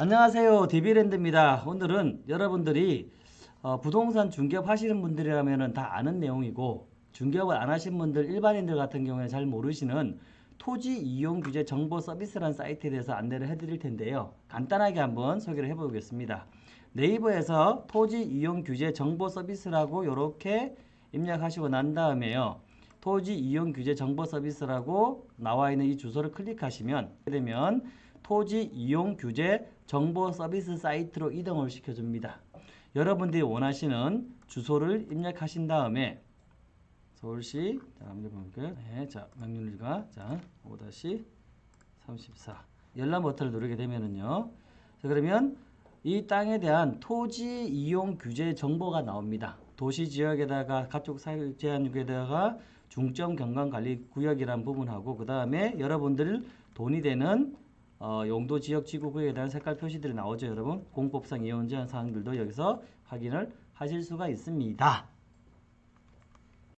안녕하세요. 디비랜드입니다. 오늘은 여러분들이 어, 부동산 중개업 하시는 분들이라면 다 아는 내용이고 중개업을 안 하신 분들 일반인들 같은 경우에 잘 모르시는 토지 이용 규제 정보 서비스라는 사이트에 대해서 안내를 해드릴 텐데요. 간단하게 한번 소개를 해보겠습니다. 네이버에서 토지 이용 규제 정보 서비스라고 이렇게 입력하시고 난 다음에요. 토지 이용 규제 정보 서비스라고 나와 있는 이 주소를 클릭하시면 되면 토지 이용 규제 정보 서비스 사이트로 이동을 시켜줍니다. 여러분들이 원하시는 주소를 입력하신 다음에 서울시 자 한번 볼게요. 네, 자 명륜리가 자 5-34 열람 버튼을 누르게 되면은요. 자 그러면 이 땅에 대한 토지 이용 규제 정보가 나옵니다. 도시 지역에다가 가축 사육 제한구에다가 중점 경관 관리 구역이라는 부분하고 그 다음에 여러분들 돈이 되는 어, 용도 지역 지구 구역에 대한 색깔 표시들이 나오죠, 여러분. 공법상 이용 제한 사항들도 여기서 확인을 하실 수가 있습니다.